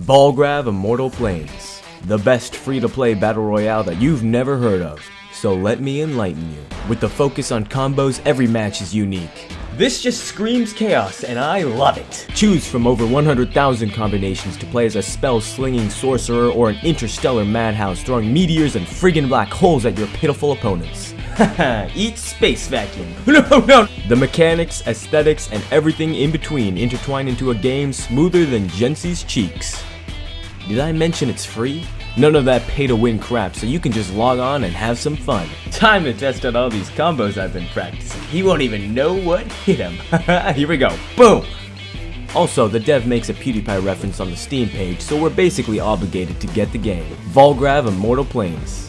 Volgrav Immortal Planes, the best free-to-play battle royale that you've never heard of. So let me enlighten you. With the focus on combos, every match is unique. This just screams chaos, and I love it. Choose from over 100,000 combinations to play as a spell-slinging sorcerer or an interstellar madhouse throwing meteors and friggin' black holes at your pitiful opponents. Eat space vacuum. No, no! The mechanics, aesthetics, and everything in between intertwine into a game smoother than Jensi's cheeks. Did I mention it's free? None of that pay to win crap, so you can just log on and have some fun. Time to test out all these combos I've been practicing. He won't even know what hit him. Here we go. Boom! Also, the dev makes a PewDiePie reference on the Steam page, so we're basically obligated to get the game. Volgrav Immortal Planes.